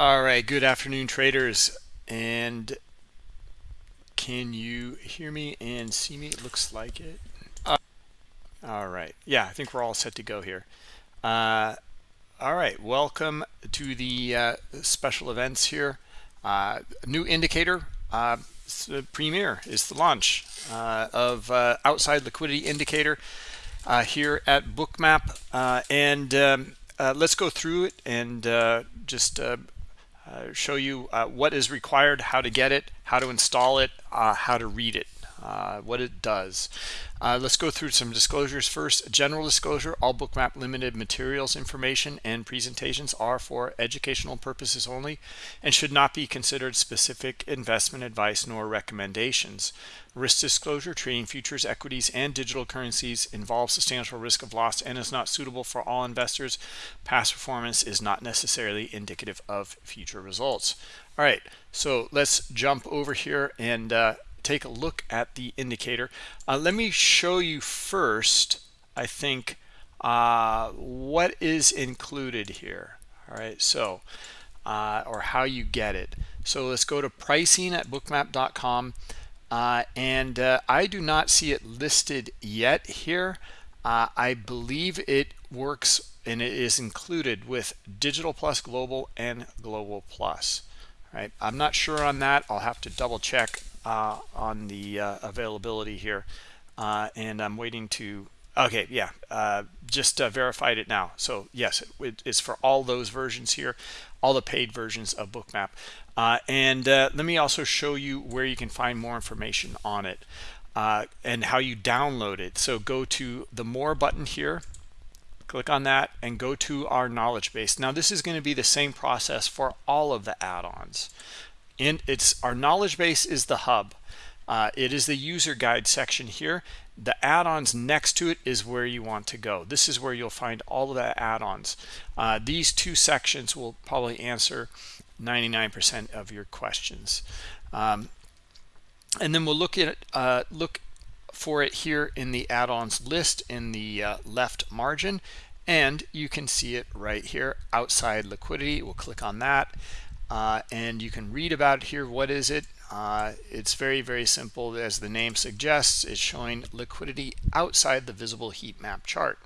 All right, good afternoon, traders. And can you hear me and see me? It looks like it. Uh, all right. Yeah, I think we're all set to go here. Uh, all right, welcome to the uh, special events here. Uh, new indicator, uh, Premier is the launch uh, of outside liquidity indicator here at Bookmap. and um, let's go through it and just show you uh, what is required, how to get it, how to install it, uh, how to read it, uh, what it does. Uh, let's go through some disclosures first. General disclosure, all Bookmap Limited materials, information, and presentations are for educational purposes only and should not be considered specific investment advice nor recommendations. Risk disclosure, trading futures, equities, and digital currencies involves substantial risk of loss and is not suitable for all investors. Past performance is not necessarily indicative of future results. All right, so let's jump over here and uh, take a look at the indicator. Uh, let me show you first, I think, uh, what is included here. All right, so, uh, or how you get it. So let's go to pricing at bookmap.com. Uh, and uh, I do not see it listed yet here. Uh, I believe it works and it is included with Digital Plus Global and Global Plus. Right, I'm not sure on that. I'll have to double check uh, on the uh, availability here. Uh, and I'm waiting to, okay, yeah, uh, just uh, verified it now. So yes, it, it's for all those versions here, all the paid versions of Bookmap. And let me also show you where you can find more information on it and how you download it. So go to the more button here, click on that and go to our knowledge base. Now this is going to be the same process for all of the add-ons and it's our knowledge base is the hub. Uh, it is the user guide section here. The add-ons next to it is where you want to go. This is where you'll find all of the add-ons. Uh, these two sections will probably answer 99% of your questions. Um, and then we'll look at uh, look for it here in the add-ons list in the uh, left margin. And you can see it right here outside liquidity. We'll click on that uh, and you can read about here what is it. Uh, it's very very simple. As the name suggests it's showing liquidity outside the visible heat map chart.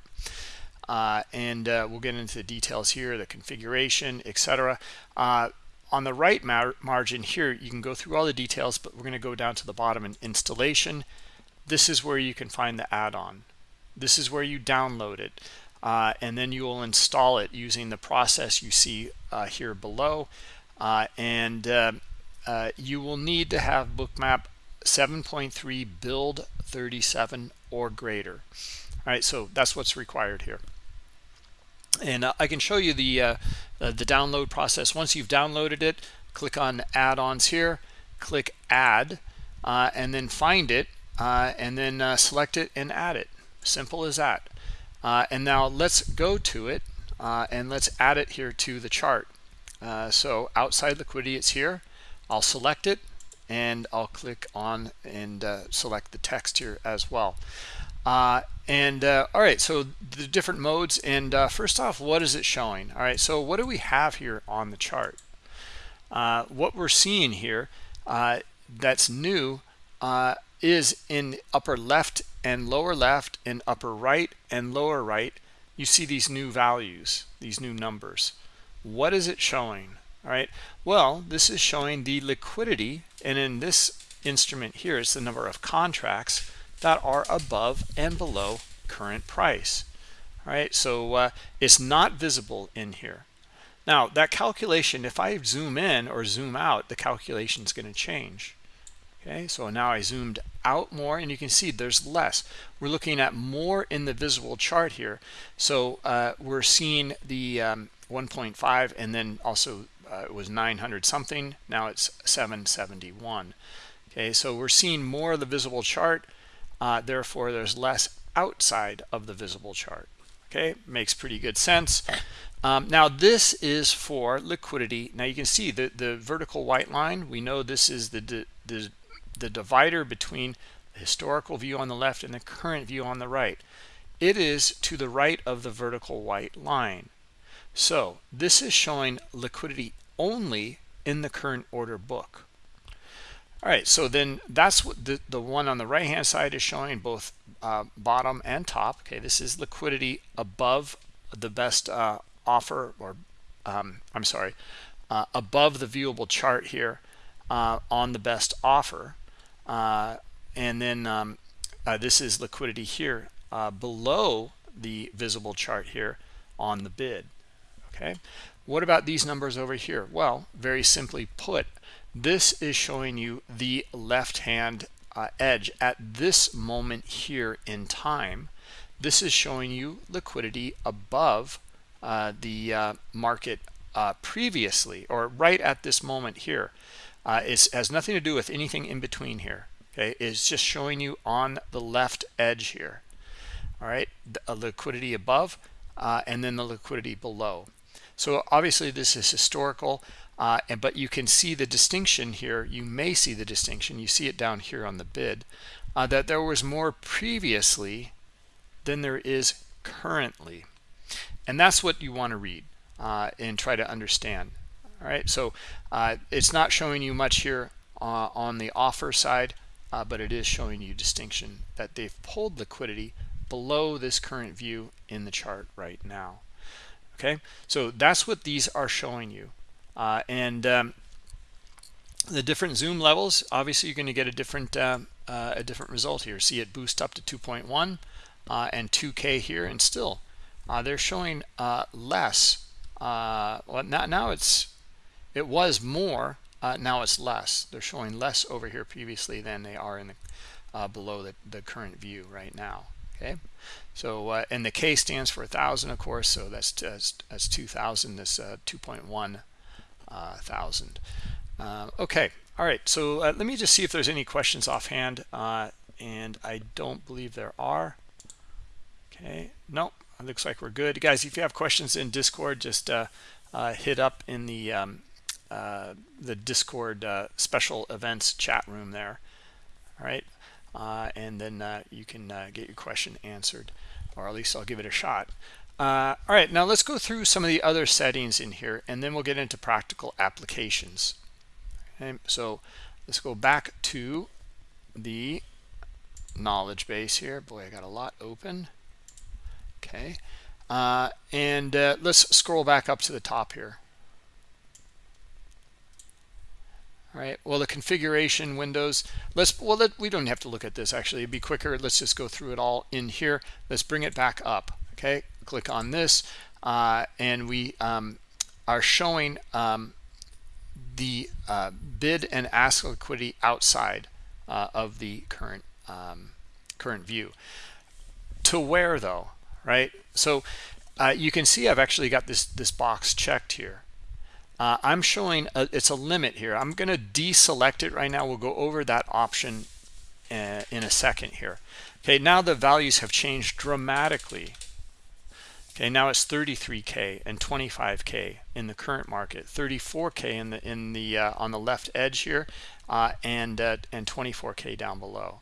Uh, and uh, we'll get into the details here the configuration etc uh, on the right mar margin here you can go through all the details but we're going to go down to the bottom in installation. This is where you can find the add-on. This is where you download it. Uh, and then you will install it using the process you see here below and uh, uh, you will need to have bookmap 7.3 build 37 or greater. All right so that's what's required here. And uh, I can show you the uh, the download process. Once you've downloaded it click on add-ons here click add uh, and then find it and then select it and add it. Simple as that. And now let's go to it and let's add it here to the chart uh, so outside liquidity, it's here. I'll select it and I'll click on and uh, select the text here as well. Uh, and uh, all right, so the different modes. And uh, first off, what is it showing? All right, so what do we have here on the chart? Uh, what we're seeing here that's new is in upper left and lower left and upper right and lower right. You see these new values, these new numbers what is it showing? All right. Well this is showing the liquidity and in this instrument here is the number of contracts that are above and below current price. All right. So uh, it's not visible in here. Now that calculation if i zoom in or zoom out the calculation is going to change. Okay. So now i zoomed out more and you can see there's less. We're looking at more in the visible chart here. So uh, we're seeing the um, 1.5 and then also uh, it was 900 something now it's 771 okay so we're seeing more of the visible chart uh, therefore there's less outside of the visible chart. Okay makes pretty good sense. Um, now this is for liquidity. Now you can see the the vertical white line. We know this is the the, the divider between the historical view on the left and the current view on the right. It is to the right of the vertical white line so this is showing liquidity only in the current order book. All right, so then that's what the, the one on the right hand side is showing both uh, bottom and top. Okay, this is liquidity above the best uh, offer or um, I'm sorry, uh, above the viewable chart here uh, on the best offer. Uh, and then um, uh, this is liquidity here below the visible chart here on the bid. Okay, what about these numbers over here? Well, very simply put, this is showing you the left hand uh, edge at this moment here in time. This is showing you liquidity above uh, the uh, market uh, previously or right at this moment here. Uh, it has nothing to do with anything in between here okay? It's just showing you on the left edge here all right? A liquidity above uh, and then the liquidity below so obviously this is historical uh, and, but you can see the distinction here. You may see the distinction. You see it down here on the bid uh, that there was more previously than there is currently. And that's what you want to read uh, and try to understand. All right, so uh, it's not showing you much here uh, on the offer side, uh, but it is showing you distinction that they've pulled liquidity below this current view in the chart right now. Okay, so that's what these are showing you. Uh, and um, the different zoom levels, obviously you're going to get a different uh, uh, a different result here. See it boost up to 2.1 uh, and 2K here, and still uh, they're showing uh, less. well, now, now it's it was more. now it's less. They're showing less over here previously than they are in the below the, the current view right now. Okay, so and the K stands for a thousand, of course. So that's that's, that's 2,000. This 2.1 uh, thousand. Uh, okay, all right. So uh, let me just see if there's any questions offhand, uh, and I don't believe there are. Okay, no, it looks like we're good, guys. If you have questions in Discord, just uh, uh, hit up in the um, the Discord special events chat room there. All right, and then you can get your question answered, or at least I'll give it a shot. Uh, all right, now let's go through some of the other settings in here, and then we'll get into practical applications. Okay, so let's go back to the knowledge base here. Boy, I got a lot open. Okay, uh, and uh, let's scroll back up to the top here. All right, well, the configuration windows, let's, well, let, we don't have to look at this actually, it'd be quicker. Let's just go through it all in here. Let's bring it back up okay? Click on this uh, and we um, are showing um, the uh, bid and ask liquidity outside uh, of the current um, current view. To where though right? So uh, you can see I've actually got this this box checked here uh, I'm showing a, it's a limit here I'm going to deselect it right now we'll go over that option uh, in a second here okay now the values have changed dramatically Okay, now it's 33k and 25k in the current market, 34k in the in the uh, on the left edge here, uh, and uh, and 24k down below.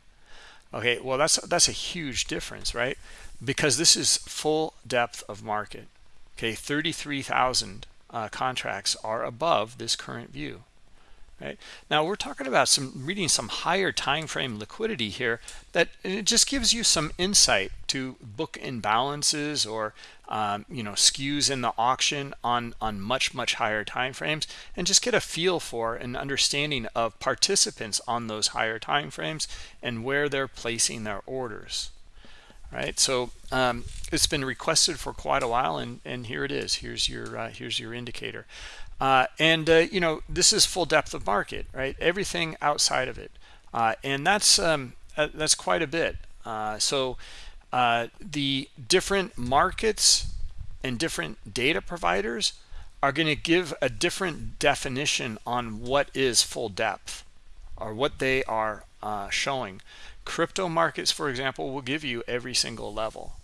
Okay, well that's that's a huge difference, right? Because this is full depth of market. Okay, 33,000 uh, contracts are above this current view right? Now we're talking about some reading some higher time frame liquidity here that it just gives you some insight to book imbalances or um, you know skews in the auction on on much much higher time frames and just get a feel for an understanding of participants on those higher time frames and where they're placing their orders right so um, it's been requested for quite a while and and here it is here's your uh, here's your indicator uh, and, uh, you know, this is full depth of market, right? Everything outside of it. Uh, and that's, um, uh, that's quite a bit. Uh, so the different markets and different data providers are going to give a different definition on what is full depth or what they are showing. Crypto markets, for example, will give you every single level.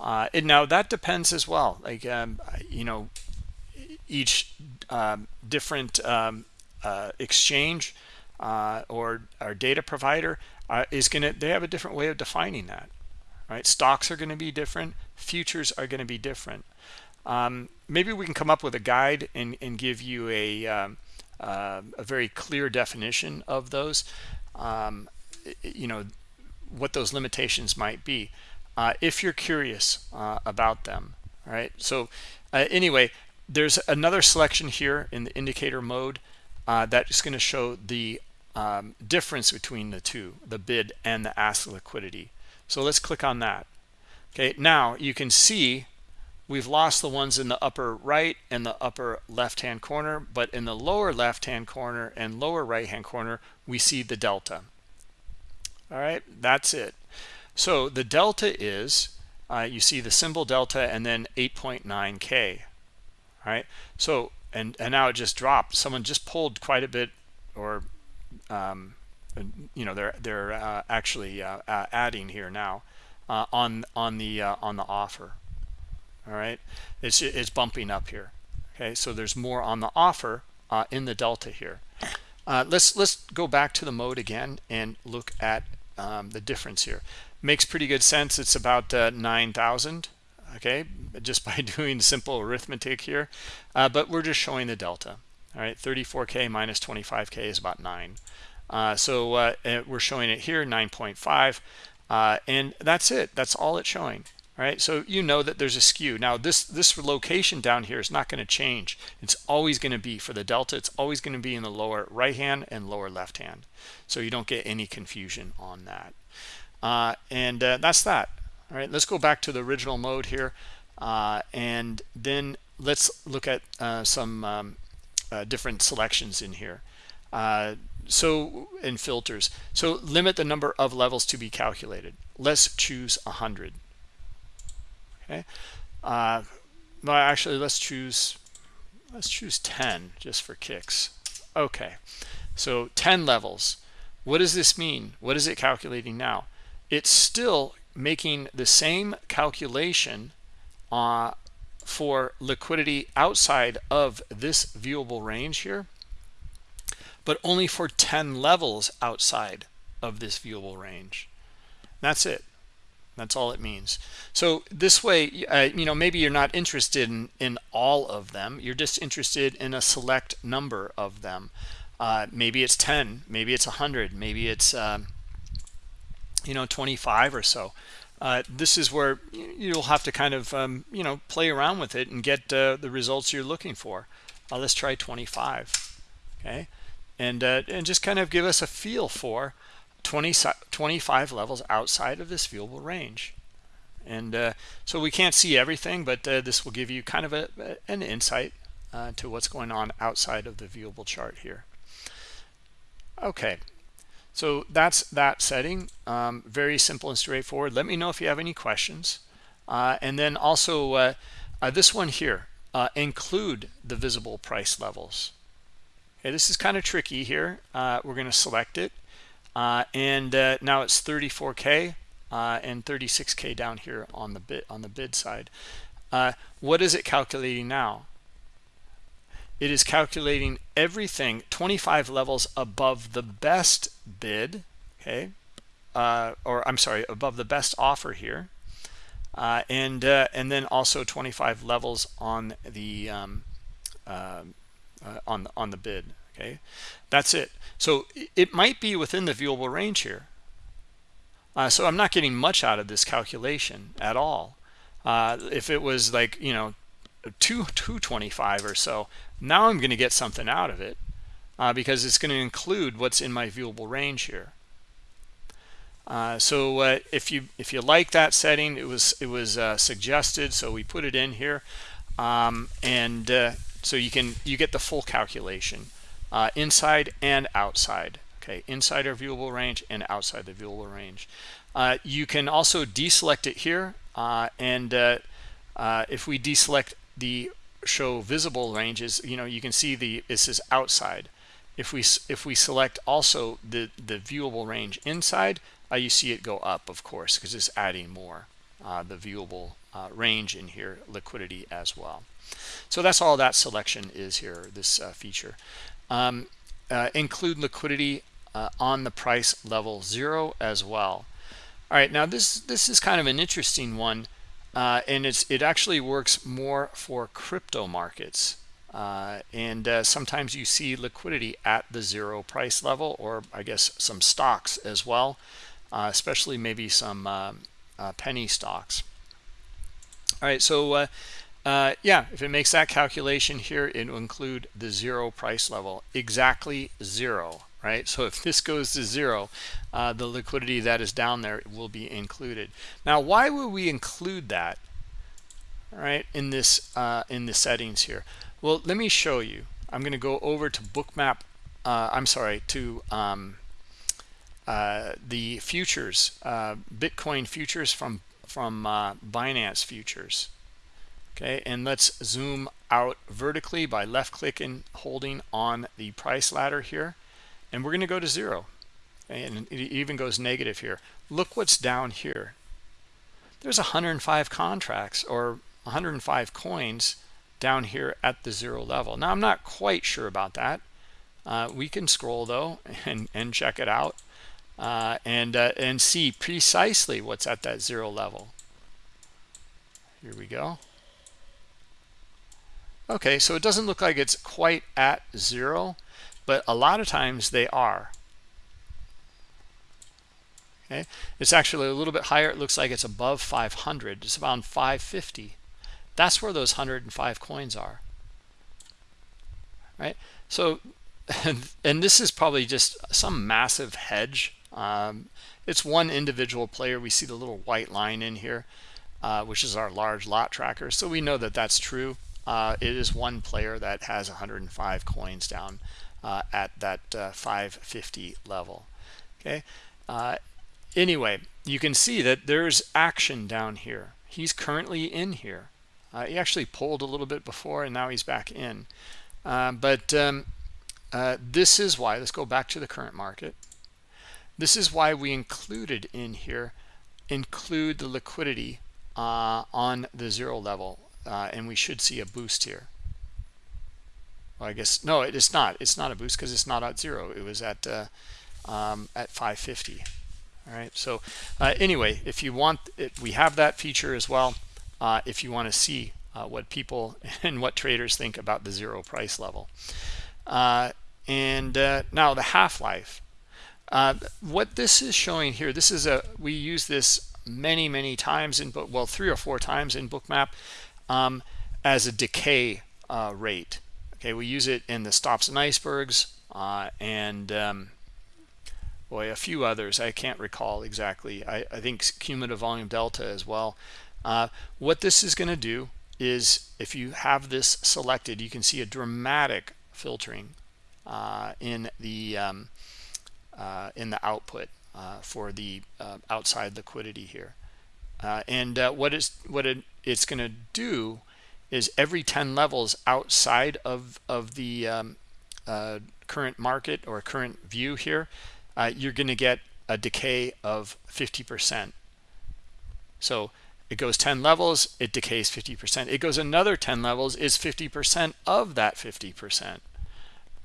and now that depends as well. Like, um, you know, each um, different um, uh, exchange uh, or our data provider uh, is going to they have a different way of defining that right stocks are going to be different futures are going to be different Um, maybe we can come up with a guide and, and give you a, um, uh, a very clear definition of those, um, you know, what those limitations might be, uh, if you're curious uh, about them. All right. So uh, anyway, there's another selection here in the indicator mode uh, that is going to show the um, difference between the two, the bid and the ask liquidity. So let's click on that. Okay, now you can see we've lost the ones in the upper right and the upper left hand corner, but in the lower left hand corner and lower right hand corner, we see the delta. All right, that's it. So the delta is, uh, you see the symbol delta and then 8.9K. All right, so, and, and now it just dropped. Someone just pulled quite a bit or um, you know they're they're uh, actually uh, uh, adding here now uh, on on the uh, on the offer all right it's it's bumping up here okay so there's more on the offer in the delta here let's let's go back to the mode again and look at um, the difference here. Makes pretty good sense. It's about 9,000 okay just by doing simple arithmetic here. But we're just showing the delta all right? 34k minus 25k is about 9 uh, so uh, we're showing it here 9.5 uh, and that's it. That's all it's showing right? So you know that there's a skew. Now this this location down here is not going to change. It's always going to be for the delta. It's always going to be in the lower right hand and lower left hand. So you don't get any confusion on that. Uh, and uh, that's that. All right let's go back to the original mode here. Uh, and then let's look at some um, different selections in here. So in filters. So limit the number of levels to be calculated. Let's choose 100 okay. Uh well actually let's choose let's choose 10 just for kicks. Okay. So 10 levels. What does this mean? What is it calculating now? It's still making the same calculation uh, for liquidity outside of this viewable range here but only for 10 levels outside of this viewable range. That's it. That's all it means. So this way, uh, you know, maybe you're not interested in, in all of them. You're just interested in a select number of them. Uh, maybe it's 10, maybe it's 100, maybe it's, um, you know, 25 or so. Uh, this is where you'll have to kind of, um, you know, play around with it and get uh, the results you're looking for. Uh, let's try 25, okay? and uh, and just kind of give us a feel for 20 25 levels outside of this viewable range. And uh, so we can't see everything but uh, this will give you kind of a, an insight uh, to what's going on outside of the viewable chart here. Okay. So that's that setting. Um, very simple and straightforward. Let me know if you have any questions. Uh, and then also uh, this one here include the visible price levels. Okay, this is kind of tricky here. Uh, we're going to select it. Uh, and uh, now it's 34K uh, and 36K down here on the bid, on the bid side. Uh, what is it calculating now? It is calculating everything 25 levels above the best bid, okay? Uh, or I'm sorry, above the best offer here. and and then also 25 levels on the um, uh, on on the bid okay? That's it. So it might be within the viewable range here. Uh, so I'm not getting much out of this calculation at all. Uh, if it was like you know 2 225 or so now I'm going to get something out of it uh, because it's going to include what's in my viewable range here. Uh, so uh, if you if you like that setting it was it was uh, suggested so we put it in here. Um, and so you can you get the full calculation uh, inside and outside okay? Inside our viewable range and outside the viewable range. Uh, you can also deselect it here uh, and uh, uh, if we deselect the show visible ranges you know you can see the this is outside. If we if we select also the the viewable range inside uh, you see it go up of course because it's adding more the viewable range in here liquidity as well. So that's all that selection is here, this uh, feature. Um, uh, include liquidity uh, on the price level zero as well. All right, now this this is kind of an interesting one. uh, and it's it actually works more for crypto markets uh, and uh, sometimes you see liquidity at the zero price level or I guess some stocks as well uh, especially maybe some um, penny stocks all right so uh, yeah if it makes that calculation here it will include the zero price level. Exactly zero right? So if this goes to zero uh, the liquidity that is down there will be included. Now why would we include that right in this uh, in the settings here? Well let me show you. I'm going to go over to bookmap uh, i'm sorry to um, uh, the futures uh, bitcoin futures from from uh, binance futures okay and let's zoom out vertically by left clicking holding on the price ladder here. And we're going to go to zero. And it even goes negative here. Look what's down here. There's 105 contracts or 105 coins down here at the zero level. Now i'm not quite sure about that. Uh, we can scroll though and and check it out uh, and uh, and see precisely what's at that zero level. Here we go okay so it doesn't look like it's quite at zero but a lot of times they are. Okay it's actually a little bit higher. It looks like it's above 500 it's around 550 that's where those 105 coins are. Right? So and, this is probably just some massive hedge. Um, it's one individual player. We see the little white line in here uh, which is our large lot tracker. So we know that that's true uh, it is one player that has 105 coins down uh, at that uh, 550 level. Okay? Uh, anyway you can see that there's action down here. He's currently in here. Uh, he actually pulled a little bit before and now he's back in. Uh, but um, uh, this is why let's go back to the current market. This is why we included in here include the liquidity on the zero level and we should see a boost here. Well, I guess no it is not. It's not a boost because it's not at zero. It was at uh, um, at 550 all right. So uh, anyway if you want it we have that feature as well uh, if you want to see uh, what people and what traders think about the zero price level. Uh, and uh, now the half-life. What this is showing here this is a we use this many many times in book well three or four times in bookmap um, as a decay rate. Okay we use it in the stops and icebergs uh, and um, boy a few others. I can't recall exactly. I, I think cumulative volume delta as well. Uh, what this is going to do is if you have this selected you can see a dramatic filtering uh, in the um, uh, in the output uh, for the uh, outside liquidity here and what is what it, it's going to do is every 10 levels outside of of the um, uh, current market or current view here uh, you're going to get a decay of 50 percent. So it goes 10 levels it decays 50 percent. It goes another 10 levels is 50 percent of that 50 percent.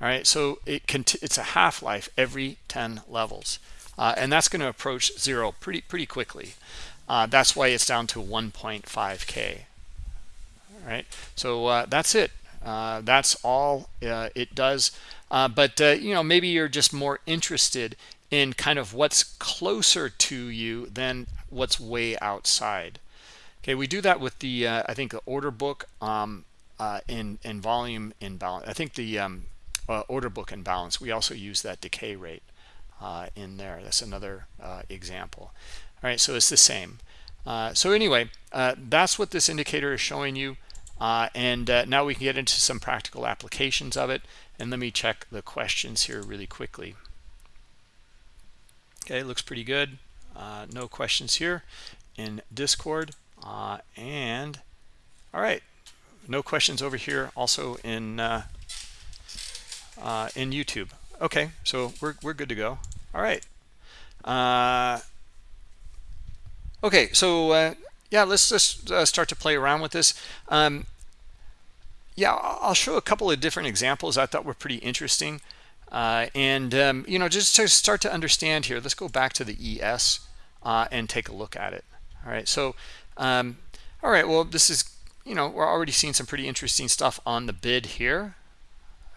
All right so it it's a half-life every 10 levels. Uh, and that's going to approach zero pretty pretty quickly uh, that's why it's down to 1.5k right so uh, that's it. Uh, that's all uh, it does. Uh, but uh, you know maybe you're just more interested in kind of what's closer to you than what's way outside. Okay we do that with the uh, I think the order book um, in in volume imbalance I think the um, order book imbalance. We also use that decay rate in there. That's another example all right so it's the same uh, so anyway, uh, that's what this indicator is showing you. Uh, and uh, now we can get into some practical applications of it. And let me check the questions here really quickly. Okay, looks pretty good. Uh, no questions here in Discord. Uh, and all right, no questions over here also in in YouTube. Okay, so we're, we're good to go. All right. Okay, so yeah, let's just uh, start to play around with this. Um, yeah, I'll show a couple of different examples I thought were pretty interesting. Uh, and, um, you know, just to start to understand here, let's go back to the ES uh, and take a look at it. All right, so, um, all right well this is you know we're already seeing some pretty interesting stuff on the bid here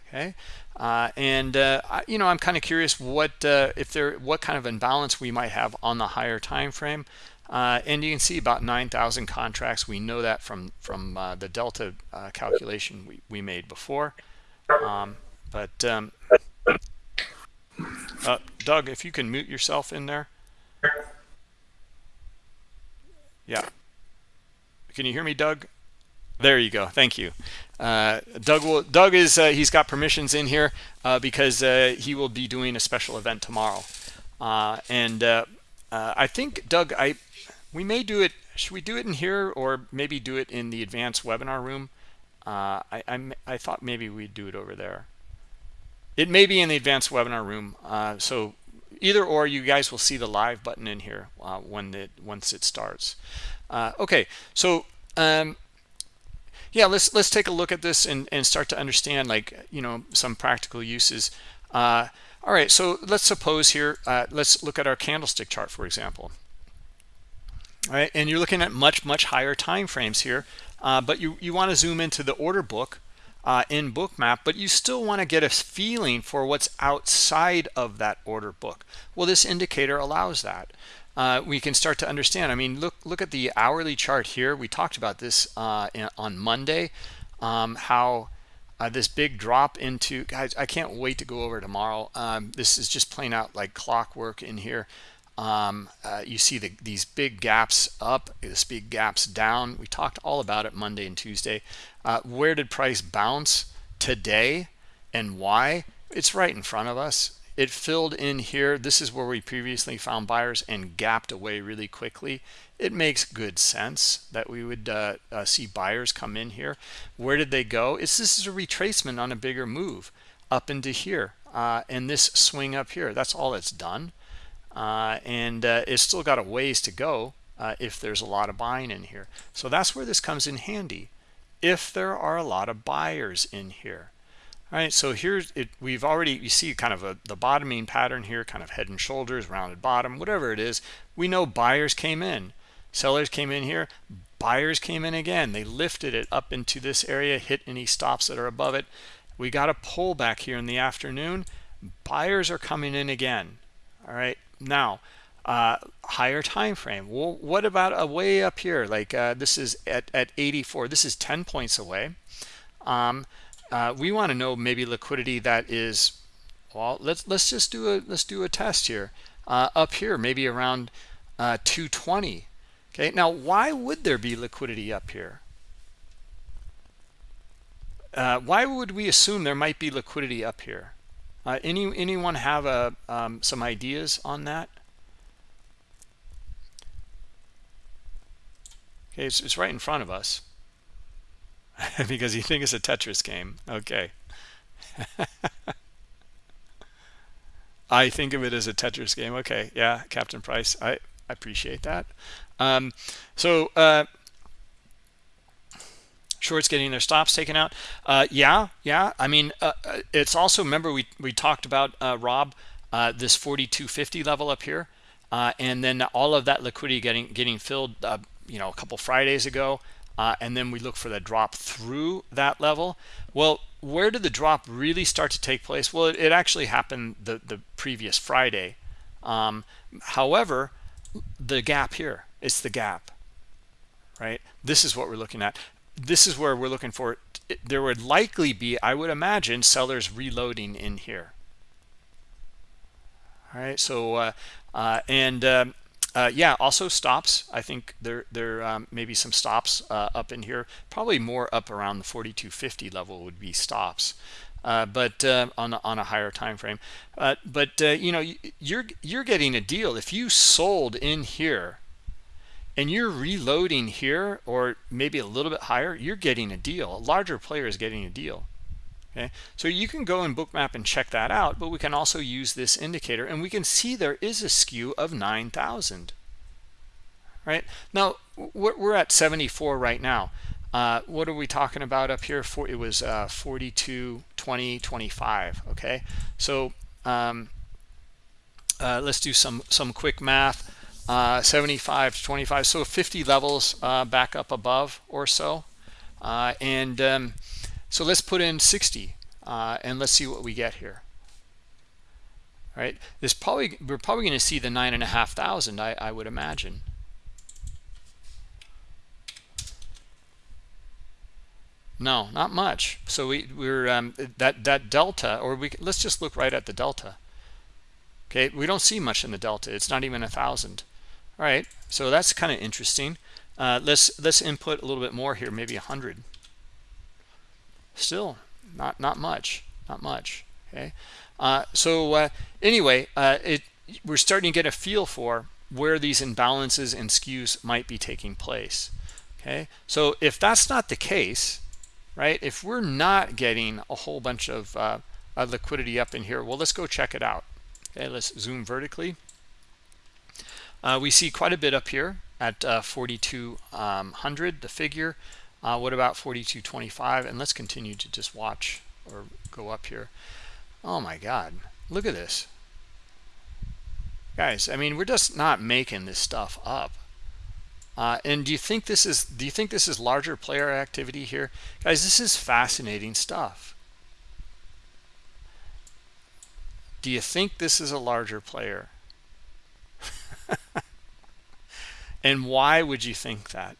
okay uh, and uh, you know i'm kind of curious what uh, if there what kind of imbalance we might have on the higher time frame uh, and you can see about 9,000 contracts we know that from from uh, the delta uh, calculation we, we made before um, but um, Doug if you can mute yourself in there yeah can you hear me Doug there you go. Thank you. Uh, Doug will. Doug is. Uh, he's got permissions in here uh, because uh, he will be doing a special event tomorrow. Uh, and uh, I think Doug, I we may do it. Should we do it in here or maybe do it in the advanced webinar room? I I'm, I thought maybe we'd do it over there. It may be in the advanced webinar room. so either or, you guys will see the live button in here when it once it starts. okay. So. Um, yeah let's let's take a look at this and, and start to understand like you know some practical uses uh, all right so let's suppose here uh, let's look at our candlestick chart for example and you're looking at much much higher time frames here uh, but you you want to zoom into the order book uh, in bookmap but you still want to get a feeling for what's outside of that order book well this indicator allows that uh, we can start to understand. I mean, look look at the hourly chart here. We talked about this uh, in, on Monday, um, how uh, this big drop into guys. I can't wait to go over tomorrow. Um, this is just playing out like clockwork in here. Um, uh, you see the, these big gaps up, this big gaps down. We talked all about it Monday and Tuesday. Uh, where did price bounce today and why? It's right in front of us. It filled in here. This is where we previously found buyers and gapped away really quickly. It makes good sense that we would uh, uh, see buyers come in here. Where did they go? It's this is a retracement on a bigger move up into here uh, and this swing up here. That's all it's done uh, and uh, it's still got a ways to go uh, if there's a lot of buying in here. So that's where this comes in handy if there are a lot of buyers in here. All right so here's it we've already you see kind of a the bottoming pattern here kind of head and shoulders rounded bottom whatever it is. We know buyers came in. Sellers came in here. Buyers came in again. They lifted it up into this area hit any stops that are above it. We got a pullback here in the afternoon. Buyers are coming in again. All right now uh, higher time frame. Well what about a way up here? Like uh, this is at, at 84 this is 10 points away. Um, uh, we want to know maybe liquidity that is well let's let's just do a let's do a test here. Uh, up here maybe around uh, 220 okay now why would there be liquidity up here? Uh, why would we assume there might be liquidity up here uh, any anyone have a um, some ideas on that okay it's, it's right in front of us because you think it's a Tetris game. Okay. I think of it as a Tetris game. Okay, yeah, Captain Price. I, I appreciate that. Um, so uh, shorts getting their stops taken out. Uh, yeah, yeah. I mean, uh, uh it's also remember we we talked about uh, Rob uh, this 4250 level up here, and then all of that liquidity getting getting filled. you know, a couple Fridays ago and then we look for the drop through that level well where did the drop really start to take place well it, it actually happened the the previous friday um, however the gap here it's the gap right this is what we're looking at this is where we're looking for there would likely be i would imagine sellers reloading in here all right so uh, uh, and um, uh, yeah, also stops. I think there there um, maybe some stops uh, up in here. Probably more up around the 4250 level would be stops. Uh, but uh, on on a higher time frame. But you know you're you're getting a deal if you sold in here, and you're reloading here or maybe a little bit higher. You're getting a deal. A larger player is getting a deal. Okay? So you can go in bookmap and check that out but we can also use this indicator and we can see there is a skew of 9,000 right? Now we're at 74 right now. Uh, what are we talking about up here? For it was uh, 42 20 25 okay? So um, uh, let's do some some quick math uh, 75 to 25 so 50 levels uh, back up above or so. Uh, and um, so let's put in 60 uh, and let's see what we get here. Right? This probably we're probably going to see the nine and a half thousand I, I would imagine. No not much. So we we're um, that that delta or we let's just look right at the delta. Okay? We don't see much in the delta. It's not even a thousand all right so that's kind of interesting. Uh, let's let's input a little bit more here maybe a hundred. Still not not much not much okay? Uh, so uh, anyway uh, it we're starting to get a feel for where these imbalances and skews might be taking place okay? So if that's not the case right if we're not getting a whole bunch of uh, liquidity up in here well let's go check it out okay? Let's zoom vertically uh, we see quite a bit up here at uh, 4200 the figure. Uh, what about 4225 and let's continue to just watch or go up here. Oh my god look at this. Guys i mean we're just not making this stuff up. Uh, and do you think this is do you think this is larger player activity here? Guys this is fascinating stuff. Do you think this is a larger player and why would you think that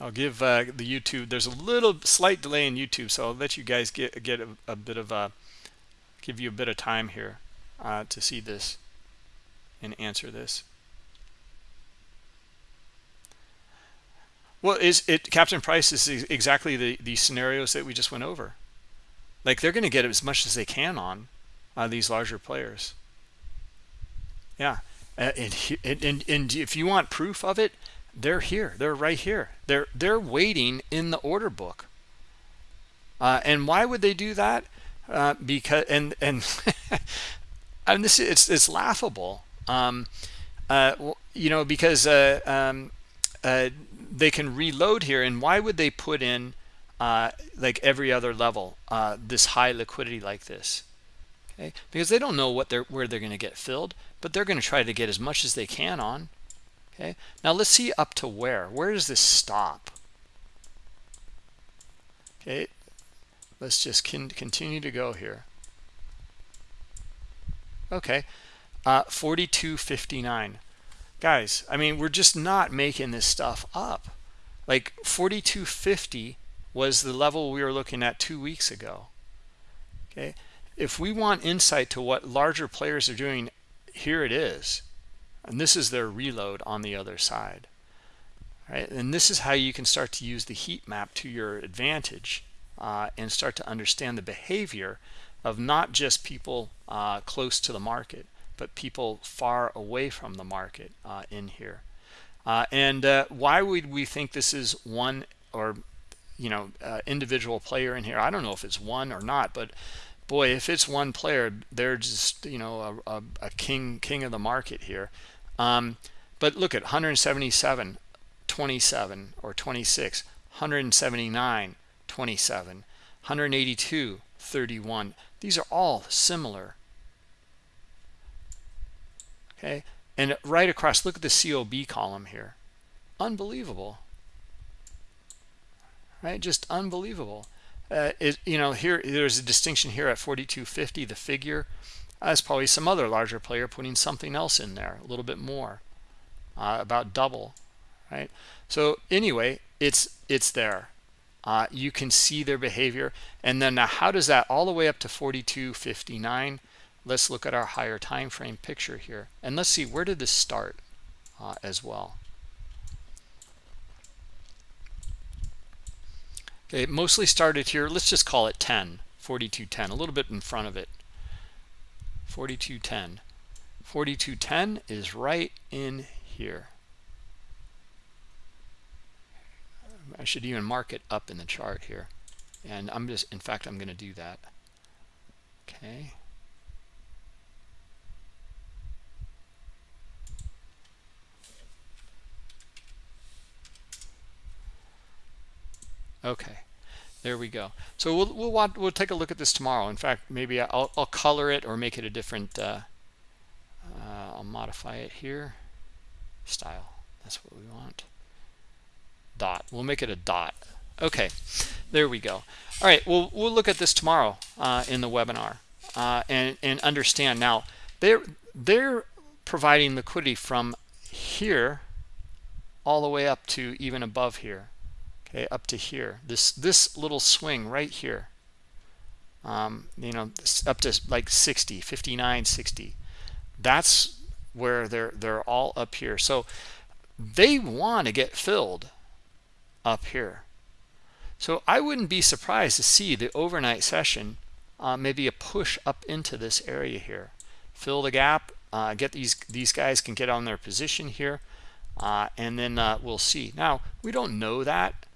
I'll give uh, the YouTube, there's a little slight delay in YouTube, so I'll let you guys get, get a, a bit of a, give you a bit of time here uh, to see this and answer this. Well, is it Captain Price is exactly the, the scenarios that we just went over. Like they're going to get as much as they can on uh, these larger players. Yeah. Uh, and, and, and if you want proof of it, they're here. They're right here. They're they're waiting in the order book. Uh, and why would they do that? Uh, because and and and this it's it's laughable. Um, uh, you know because uh, um, uh, they can reload here and why would they put in uh, like every other level this high liquidity like this okay? Because they don't know what they're where they're going to get filled but they're going to try to get as much as they can on okay? Now let's see up to where. Where does this stop? Okay let's just continue to go here. Okay uh 42.59 guys i mean we're just not making this stuff up. Like 42.50 was the level we were looking at two weeks ago. Okay? If we want insight to what larger players are doing here it is. And this is their reload on the other side. Right? And this is how you can start to use the heat map to your advantage uh, and start to understand the behavior of not just people uh, close to the market but people far away from the market uh, in here. Uh, and uh, why would we think this is one or you know uh, individual player in here. I don't know if it's one or not but boy if it's one player they're just you know a, a, a king king of the market here. Um, but look at 177 27 or 26 179 27 182 31 these are all similar. Okay? And right across look at the COB column here. Unbelievable right? Just unbelievable. Uh, it, you know here there's a distinction here at 4250 the figure. That's probably some other larger player putting something else in there a little bit more uh, about double right? So anyway it's it's there. Uh, you can see their behavior. And then now how does that all the way up to 42.59 let's look at our higher time frame picture here. And let's see where did this start uh, as well Okay, it mostly started here. Let's just call it 10, 4210, a little bit in front of it. 4210. 4210 is right in here. I should even mark it up in the chart here. And I'm just, in fact, I'm going to do that. Okay. Okay. there we go. So we'll we'll want, we'll take a look at this tomorrow. In fact maybe i'll, I'll color it or make it a different uh, uh, i'll modify it here. Style. That's what we want. Dot. We'll make it a dot. Okay. There we go. All right. We'll we'll look at this tomorrow uh, in the webinar uh, and and understand. Now they're they're providing liquidity from here all the way up to even above here okay up to here. This this little swing right here um, you know up to like 60 59 60 that's where they're they're all up here. So they want to get filled up here. So I wouldn't be surprised to see the overnight session uh, maybe a push up into this area here. Fill the gap uh, get these these guys can get on their position here uh, and then uh, we'll see. Now we don't know that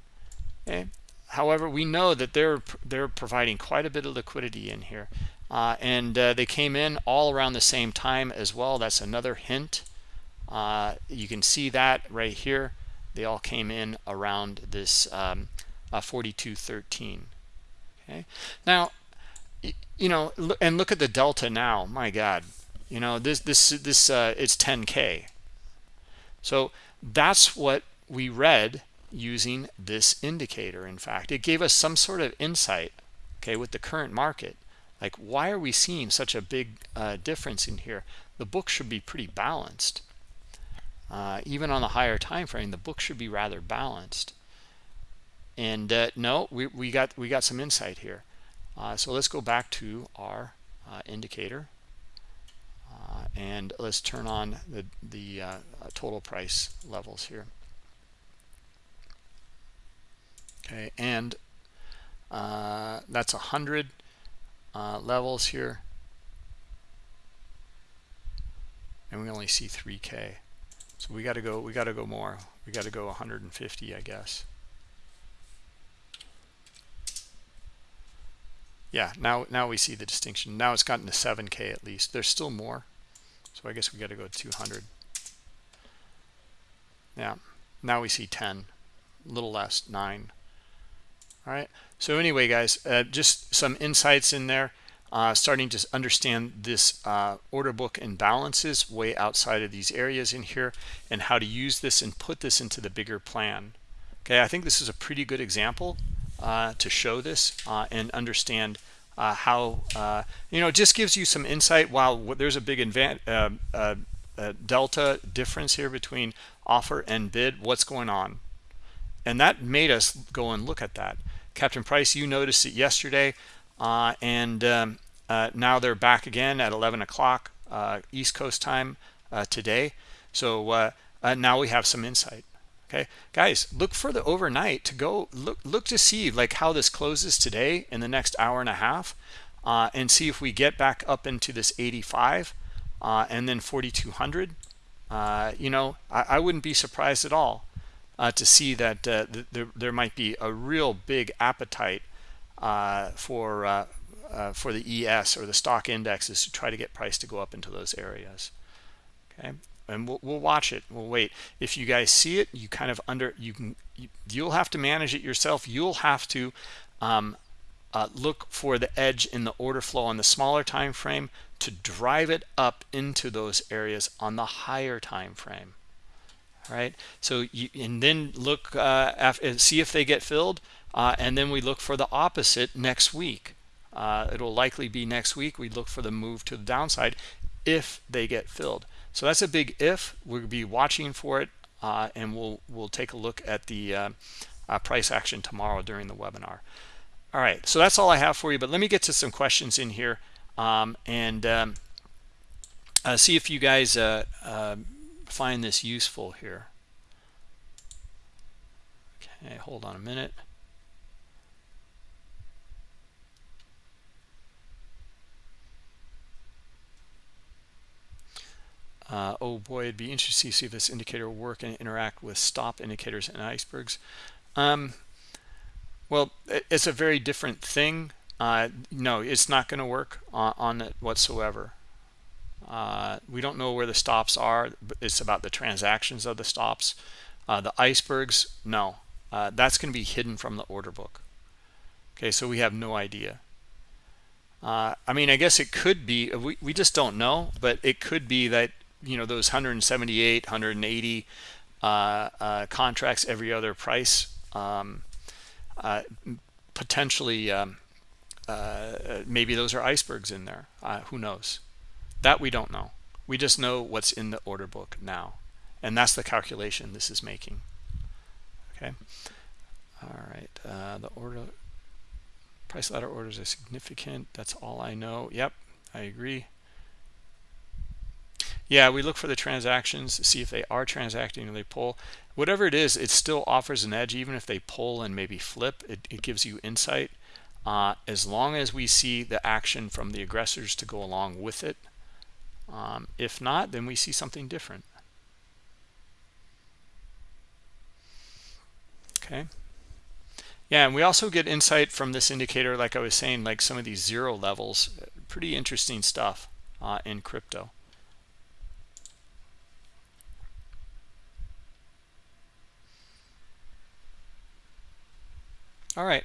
okay however we know that they're they're providing quite a bit of liquidity in here. Uh, and uh, they came in all around the same time as well. That's another hint. Uh, you can see that right here. They all came in around this um, 42.13 okay? Now you know and look at the delta now. My god. You know this this this uh, it's 10k so that's what we read using this indicator in fact. It gave us some sort of insight okay with the current market. Like why are we seeing such a big uh, difference in here? The book should be pretty balanced. Uh, even on the higher time frame the book should be rather balanced. And uh, no we, we got we got some insight here. Uh, so let's go back to our uh, indicator. Uh, and let's turn on the the total price levels here okay and uh, that's a hundred levels here. And we only see 3k so we got to go we got to go more. We got to go 150 I guess. Yeah now now we see the distinction. Now it's gotten to 7k at least. There's still more. So I guess we got to go 200 yeah now we see 10 a little less 9 all right so anyway guys uh, just some insights in there. Uh, starting to understand this uh, order book imbalances way outside of these areas in here and how to use this and put this into the bigger plan. Okay I think this is a pretty good example uh, to show this uh, and understand uh, how you know just gives you some insight while there's a big uh, delta difference here between offer and bid what's going on? And that made us go and look at that captain price you noticed it yesterday and um, now they're back again at 11 o'clock east coast time today. So now we have some insight okay? Guys look for the overnight to go look look to see like how this closes today in the next hour and a half uh, and see if we get back up into this 85 uh, and then 4200 uh, you know I, I, wouldn't be surprised at all uh, to see that uh, th there, there might be a real big appetite uh, for for the ES or the stock indexes to try to get price to go up into those areas. Okay? And we'll, we'll watch it. We'll wait. If you guys see it you kind of under you can you, you'll have to manage it yourself. You'll have to um, uh, look for the edge in the order flow on the smaller time frame to drive it up into those areas on the higher time frame right so you and then look uh, after, see if they get filled uh, and then we look for the opposite next week uh, it'll likely be next week we look for the move to the downside if they get filled so that's a big if. We'll be watching for it, uh, and we'll we'll take a look at the uh, uh, price action tomorrow during the webinar. All right, so that's all I have for you. But let me get to some questions in here um, and um, see if you guys uh, find this useful here. Okay, hold on a minute. Uh, oh boy, it'd be interesting to see if this indicator will work and interact with stop indicators and icebergs. Um, well, it's a very different thing. Uh, no, it's not going to work on, on, it whatsoever. Uh, we don't know where the stops are. It's about the transactions of the stops. Uh, the icebergs, no. Uh, that's going to be hidden from the order book. okay so we have no idea uh, I mean I guess it could be we, we just don't know but it could be that you know those 178 180 uh, uh, contracts every other price um, potentially um, maybe those are icebergs in there who knows that we don't know. We just know what's in the order book now. And that's the calculation this is making. Okay? All right uh, the order price ladder orders are significant. That's all I know. Yep I agree. Yeah we look for the transactions to see if they are transacting or they pull. Whatever it is it still offers an edge. Even if they pull and maybe flip it, it gives you insight. Uh, as long as we see the action from the aggressors to go along with it um, if not then we see something different. Okay. Yeah and we also get insight from this indicator like i was saying like some of these zero levels. Pretty interesting stuff uh, in crypto. All right.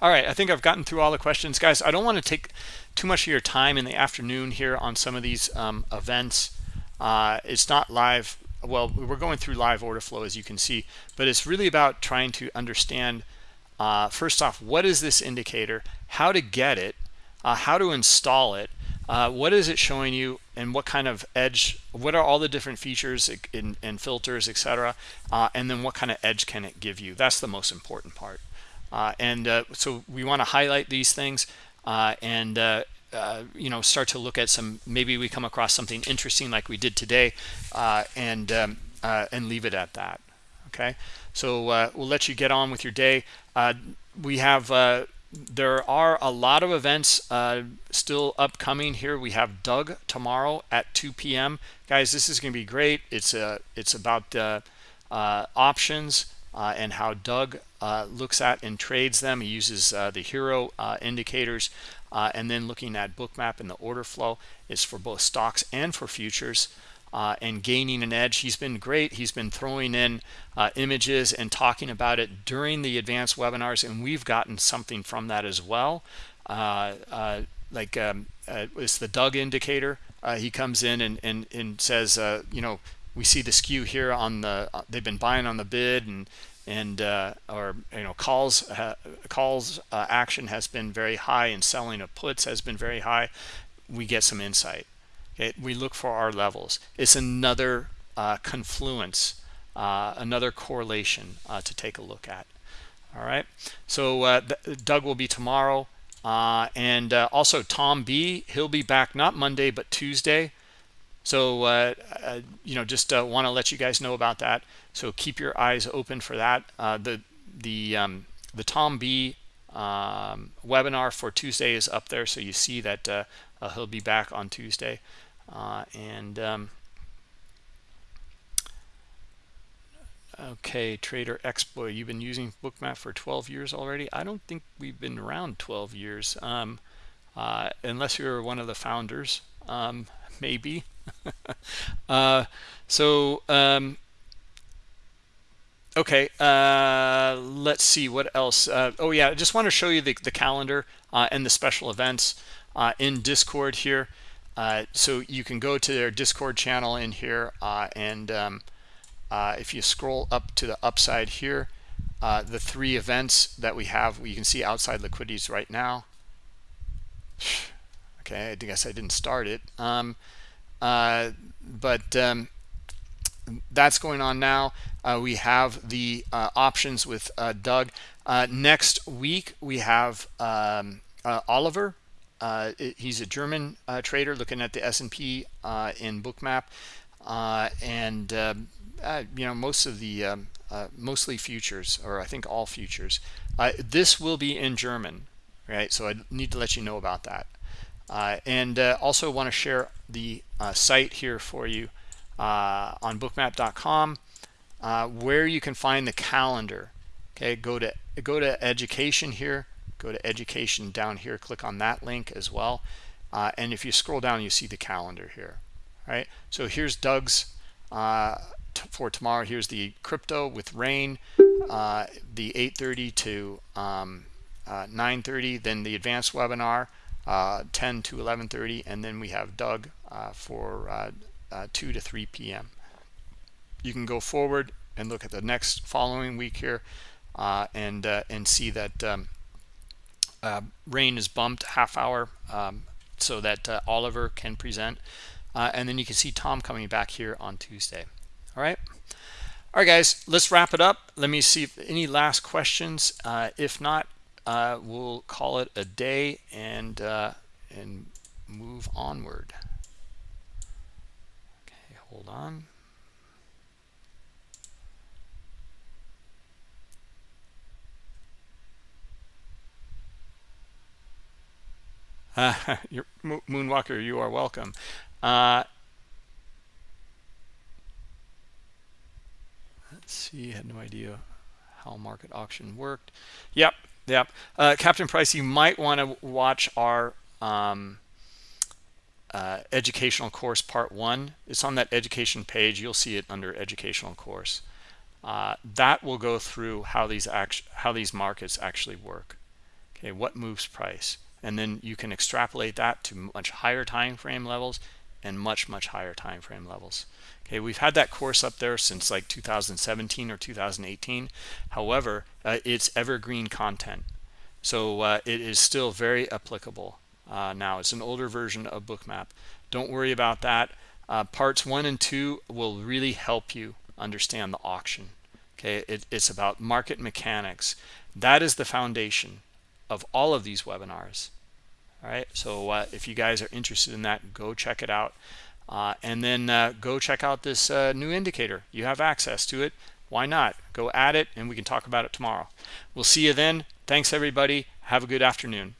All right i think i've gotten through all the questions. Guys i don't want to take too much of your time in the afternoon here on some of these um, events. Uh, it's not live well we're going through live order flow as you can see but it's really about trying to understand uh, first off what is this indicator? How to get it? Uh, how to install it? Uh, what is it showing you? And what kind of edge what are all the different features and filters etc uh, and then what kind of edge can it give you? That's the most important part. Uh, and so we want to highlight these things and uh, you know start to look at some maybe we come across something interesting like we did today uh, and um, uh, and leave it at that okay? So uh, we'll let you get on with your day. Uh, we have there are a lot of events still upcoming here. We have Doug tomorrow at 2 p.m. guys this is gonna be great. It's a it's about the options and how Doug looks at and trades them. He uses the hero indicators uh, and then looking at bookmap and the order flow is for both stocks and for futures uh, and gaining an edge. He's been great. He's been throwing in uh, images and talking about it during the advanced webinars and we've gotten something from that as well. Uh, uh, like um, uh, it's the Doug indicator. He comes in and, and, and says you know we see the skew here on the they've been buying on the bid and and uh, or you know calls uh, calls uh, action has been very high and selling of puts has been very high. We get some insight. Okay? We look for our levels. It's another uh, confluence uh, another correlation uh, to take a look at. All right? So Doug will be tomorrow. And also Tom B he'll be back not Monday but Tuesday so you know just want to let you guys know about that so keep your eyes open for that. Uh, the the um, the Tom B um, webinar for Tuesday is up there, so you see that uh, uh, he'll be back on Tuesday. Uh, and um, okay, Trader Expo, you've been using Bookmap for 12 years already. I don't think we've been around 12 years, um, uh, unless you're one of the founders, um, maybe. Uh, so um, okay uh, let's see what else? Uh, oh yeah i just want to show you the, the calendar uh, and the special events uh, in discord here. Uh, so you can go to their discord channel in here and um, if you scroll up to the upside here the three events that we have you can see outside liquidities right now. Okay i guess i didn't start it. Um, but um, that's going on now uh, we have the uh, options with uh, Doug. Uh, next week, we have um, uh, Oliver. Uh, he's a German trader looking at the S&P in Bookmap. and, um, you know, most of the, um, mostly futures, or I think all futures. this will be in German, right? So I need to let you know about that. and also want to share the site here for you on bookmap.com uh, where you can find the calendar. Okay go to go to education here go to education down here click on that link as well uh, and if you scroll down you see the calendar here right? So here's Doug's uh, for tomorrow. Here's the crypto with rain uh, the 8:30 to um, uh, 9.30 then the advanced webinar uh, 10 to 11.30 and then we have doug uh, for uh, uh, 2 to 3 p.m you can go forward and look at the next following week here and and see that um, rain is bumped half hour um, so that oliver can present and then you can see tom coming back here on tuesday. All right? All right guys let's wrap it up. Let me see if any last questions. Uh, if not uh, we'll call it a day and uh, and move onward. Okay hold on. Uh, Moonwalker, you are welcome. Uh, let's see I had no idea how market auction worked. Yep yep. Uh, captain price you might want to watch our um, uh, educational course part one. It's on that education page. You'll see it under educational course. Uh, that will go through how these how these markets actually work. Okay what moves price? And then you can extrapolate that to much higher time frame levels and much much higher time frame levels. Okay we've had that course up there since like 2017 or 2018 however uh, it's evergreen content. So uh, it is still very applicable uh, now. It's an older version of bookmap. Don't worry about that. Uh, parts one and two will really help you understand the auction. Okay it, it's about market mechanics. That is the foundation of all of these webinars all right so uh, if you guys are interested in that go check it out. Uh, and then uh, go check out this uh, new indicator. You have access to it. Why not? Go add it and we can talk about it tomorrow. We'll see you then. Thanks everybody. Have a good afternoon